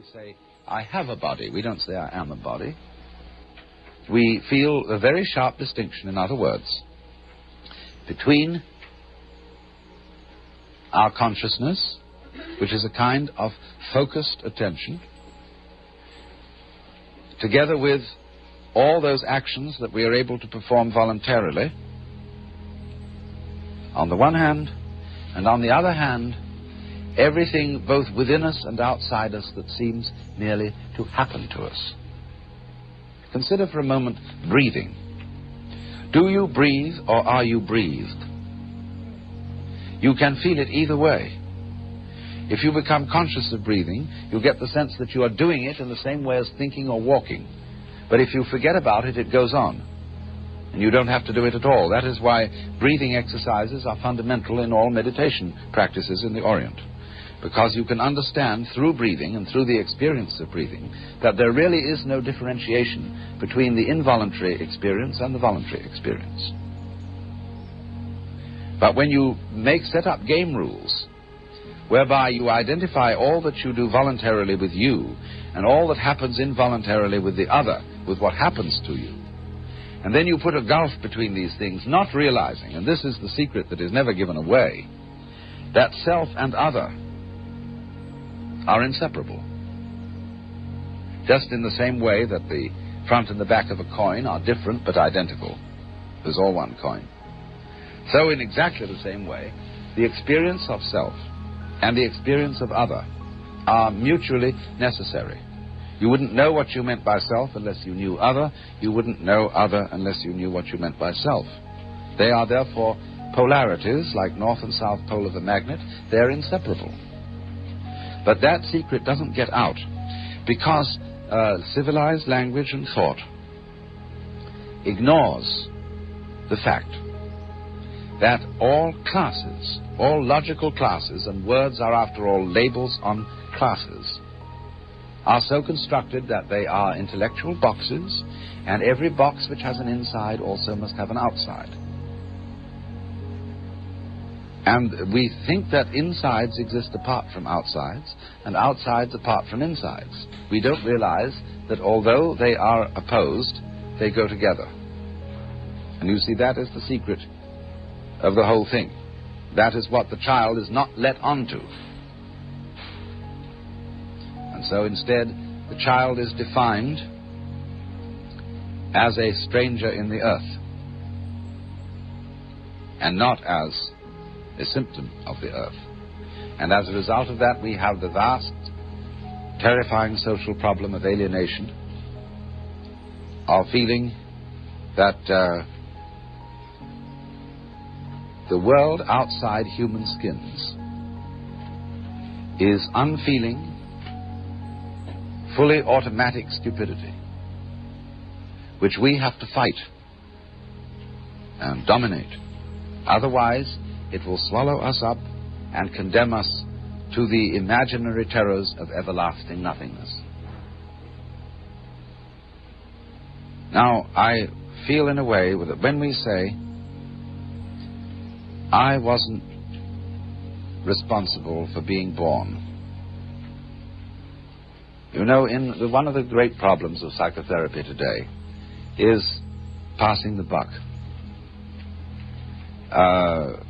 We say, I have a body. We don't say, I am a body. We feel a very sharp distinction, in other words, between our consciousness, which is a kind of focused attention, together with all those actions that we are able to perform voluntarily, on the one hand, and on the other hand, everything both within us and outside us that seems merely to happen to us. Consider for a moment breathing. Do you breathe or are you breathed? You can feel it either way. If you become conscious of breathing, you get the sense that you are doing it in the same way as thinking or walking. But if you forget about it, it goes on. And you don't have to do it at all. That is why breathing exercises are fundamental in all meditation practices in the Orient. Because you can understand through breathing and through the experience of breathing that there really is no differentiation between the involuntary experience and the voluntary experience. But when you make set up game rules whereby you identify all that you do voluntarily with you and all that happens involuntarily with the other, with what happens to you, and then you put a gulf between these things, not realizing, and this is the secret that is never given away, that self and other are inseparable. Just in the same way that the front and the back of a coin are different but identical. There's all one coin. So, in exactly the same way, the experience of self and the experience of other are mutually necessary. You wouldn't know what you meant by self unless you knew other. You wouldn't know other unless you knew what you meant by self. They are therefore polarities, like north and south pole of a magnet. They're inseparable. But that secret doesn't get out because uh, civilized language and thought ignores the fact that all classes, all logical classes, and words are after all labels on classes, are so constructed that they are intellectual boxes, and every box which has an inside also must have an outside. And we think that insides exist apart from outsides, and outsides apart from insides. We don't realize that although they are opposed, they go together. And you see, that is the secret of the whole thing. That is what the child is not let onto. And so instead, the child is defined as a stranger in the earth and not as a symptom of the earth. And as a result of that, we have the vast, terrifying social problem of alienation, of feeling that uh, the world outside human skins is unfeeling, fully automatic stupidity, which we have to fight and dominate. Otherwise, it will swallow us up and condemn us to the imaginary terrors of everlasting nothingness. Now, I feel in a way that when we say, I wasn't responsible for being born. You know, in the, one of the great problems of psychotherapy today is passing the buck. Uh,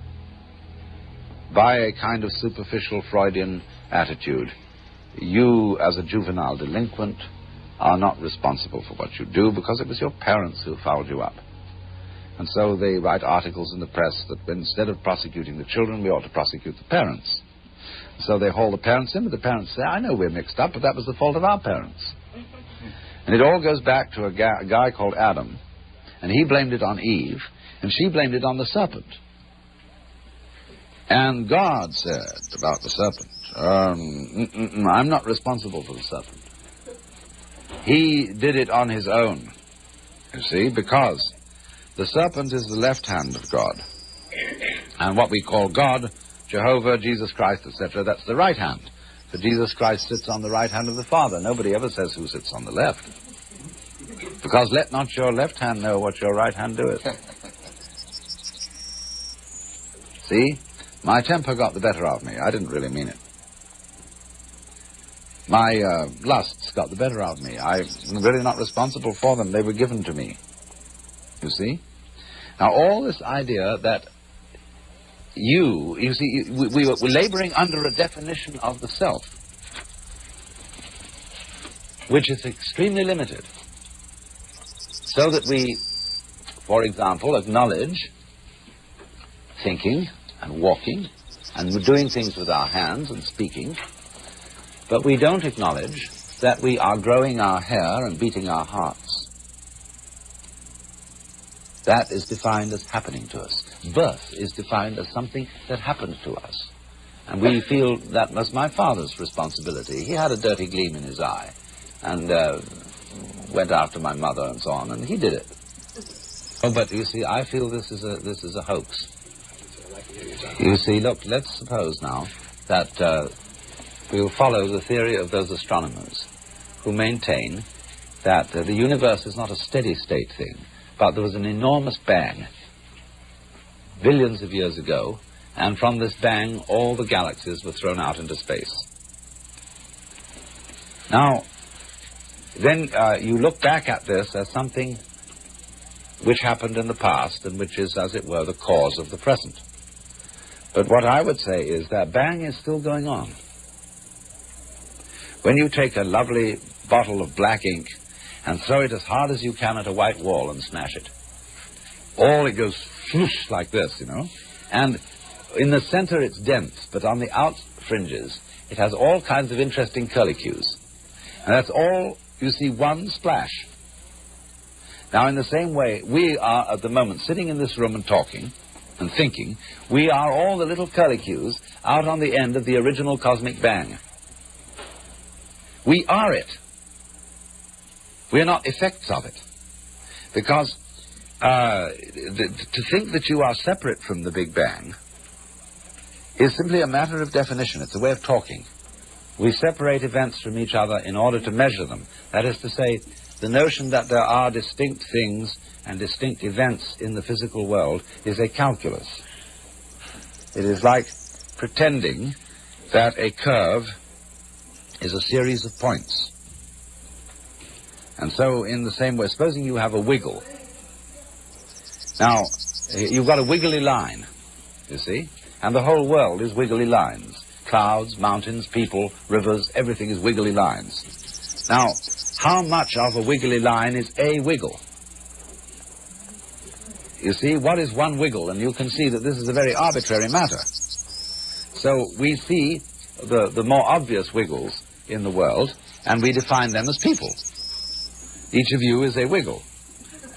by a kind of superficial Freudian attitude. You, as a juvenile delinquent, are not responsible for what you do because it was your parents who fouled you up. And so they write articles in the press that instead of prosecuting the children, we ought to prosecute the parents. So they haul the parents in, but the parents say, I know we're mixed up, but that was the fault of our parents. And it all goes back to a, ga- a guy called Adam, and he blamed it on Eve, and she blamed it on the serpent. And God said about the serpent, um, I'm not responsible for the serpent. He did it on his own, you see, because the serpent is the left hand of God. And what we call God, Jehovah, Jesus Christ, etc., that's the right hand. For Jesus Christ sits on the right hand of the Father. Nobody ever says who sits on the left. Because let not your left hand know what your right hand doeth. See? My temper got the better of me. I didn't really mean it. My uh, lusts got the better of me. I'm really not responsible for them. They were given to me. You see? Now, all this idea that you, you see, we, we, we're laboring under a definition of the self, which is extremely limited. So that we, for example, acknowledge thinking and walking and doing things with our hands and speaking, but we don't acknowledge that we are growing our hair and beating our hearts. That is defined as happening to us. Birth is defined as something that happens to us. And we feel that was my father's responsibility. He had a dirty gleam in his eye and uh, went after my mother and so on, and he did it. Oh, but you see, I feel this is a, this is a hoax. You see, look, let's suppose now that uh, we'll follow the theory of those astronomers who maintain that uh, the universe is not a steady state thing, but there was an enormous bang billions of years ago, and from this bang, all the galaxies were thrown out into space. Now, then uh, you look back at this as something which happened in the past and which is, as it were, the cause of the present. But what I would say is that bang is still going on. When you take a lovely bottle of black ink and throw it as hard as you can at a white wall and smash it. All it goes swoosh like this, you know. And in the center it's dense, but on the out fringes it has all kinds of interesting curlicues. And that's all, you see, one splash. Now, in the same way, we are at the moment sitting in this room and talking and thinking. We are all the little curlicues out on the end of the original cosmic bang. We are it. We are not effects of it. Because uh, the, to think that you are separate from the Big Bang is simply a matter of definition. It's a way of talking. We separate events from each other in order to measure them. That is to say, the notion that there are distinct things and distinct events in the physical world is a calculus. It is like pretending that a curve is a series of points. And so, in the same way, supposing you have a wiggle. Now, you've got a wiggly line, you see, and the whole world is wiggly lines. Clouds, mountains, people, rivers, everything is wiggly lines. Now, how much of a wiggly line is a wiggle? You see, what is one wiggle? And you can see that this is a very arbitrary matter. So we see the, the more obvious wiggles in the world, and we define them as people. Each of you is a wiggle.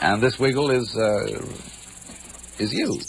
And this wiggle is, uh, is you.